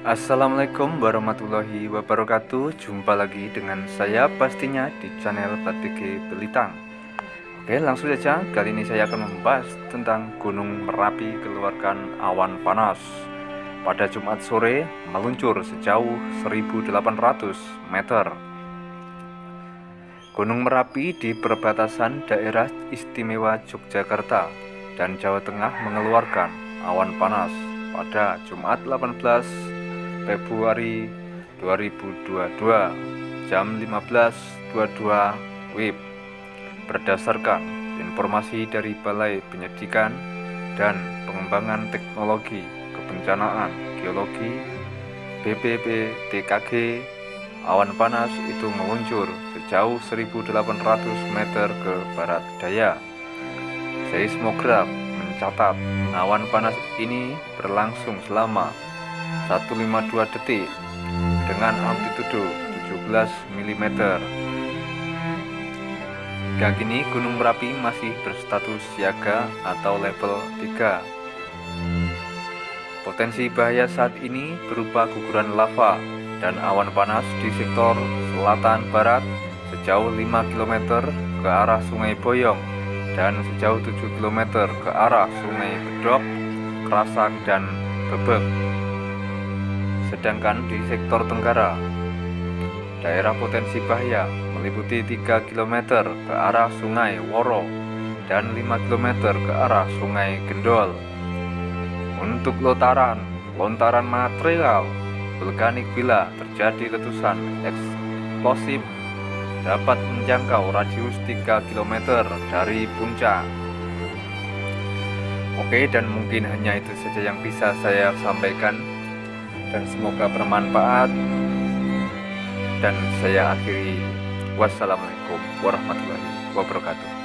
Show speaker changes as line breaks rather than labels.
Assalamualaikum warahmatullahi wabarakatuh. Jumpa lagi dengan saya pastinya di channel Batike Belitang. Oke langsung saja. Kali ini saya akan membahas tentang Gunung Merapi keluarkan awan panas. Pada Jumat sore meluncur sejauh 1800 meter. Gunung Merapi di perbatasan daerah istimewa Yogyakarta dan Jawa Tengah mengeluarkan awan panas pada Jumat 18 Februari 2022 jam 15.22 WIB berdasarkan informasi dari Balai Penyidikan dan Pengembangan Teknologi Kebencanaan Geologi BPPTKG awan panas itu meluncur sejauh 1800 meter ke barat daya. Seismograf mencatat awan panas ini berlangsung selama 152 detik dengan amplitudo 17 mm. Hingga kini Gunung Merapi masih berstatus siaga atau level 3. Potensi bahaya saat ini berupa guguran lava dan awan panas di sektor selatan barat sejauh 5 km ke arah Sungai Boyong dan sejauh 7 km ke arah Sungai Bedok, Kerasak, dan Bebek. Sedangkan di sektor Tenggara, daerah potensi bahaya meliputi 3 km ke arah Sungai Woro dan 5 km ke arah Sungai Gendol. Untuk lontaran, lontaran material vulkanik bila terjadi letusan eksplosif dapat menjangkau radius 3 km dari puncak. Oke, dan mungkin hanya itu saja yang bisa saya sampaikan dan semoga bermanfaat. Dan saya akhiri. Wassalamualaikum warahmatullahi wabarakatuh